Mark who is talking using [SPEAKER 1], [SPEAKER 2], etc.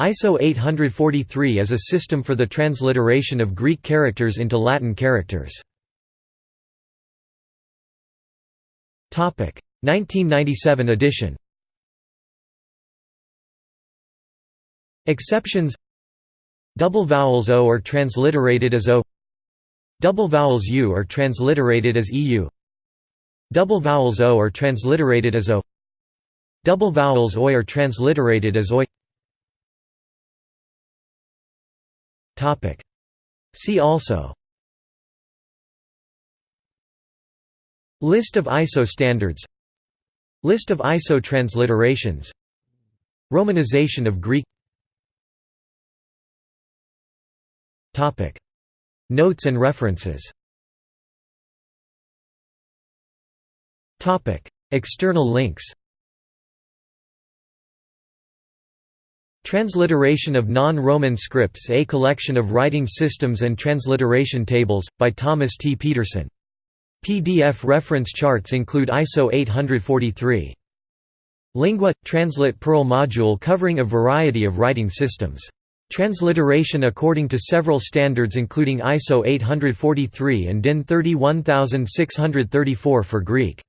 [SPEAKER 1] ISO 843 is a system for the transliteration of Greek characters into Latin characters. 1997 edition. Exceptions. Double vowels O are transliterated as O. Double vowels U are transliterated as EU Double vowels O are transliterated as O. Double vowels OI are transliterated as OI See also. List of ISO standards. List of ISO transliterations. Romanization of Greek. Notes and references. External links Transliteration of Non-Roman Scripts A Collection of Writing Systems and Transliteration Tables, by Thomas T. Pedersen. PDF reference charts include ISO 843. Lingua – Translit Perl module covering a variety of writing systems. Transliteration according to several standards including ISO 843 and DIN 31634 for Greek.